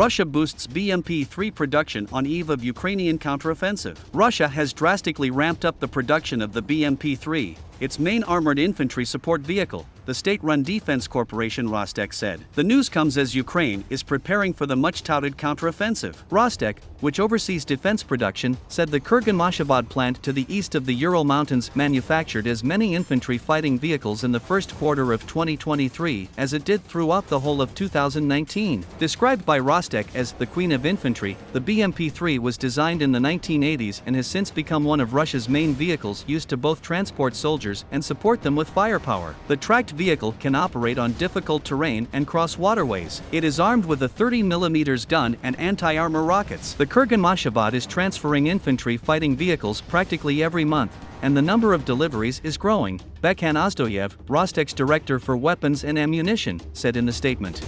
Russia boosts BMP-3 production on eve of Ukrainian counteroffensive. Russia has drastically ramped up the production of the BMP-3, its main armored infantry support vehicle, the state-run defense corporation Rostec said. The news comes as Ukraine is preparing for the much-touted counteroffensive. Rostec, which oversees defense production, said the Kurganmashzavod plant to the east of the Ural Mountains manufactured as many infantry fighting vehicles in the first quarter of 2023 as it did throughout the whole of 2019. Described by Rostec as the Queen of Infantry, the BMP-3 was designed in the 1980s and has since become one of Russia's main vehicles used to both transport soldiers and support them with firepower. The tracked vehicle can operate on difficult terrain and cross waterways. It is armed with a 30mm gun and anti-armor rockets. The Kurganmashzavod is transferring infantry fighting vehicles practically every month, and the number of deliveries is growing, Bekhan Ozdoyev, Rostec's director for weapons and ammunition, said in the statement.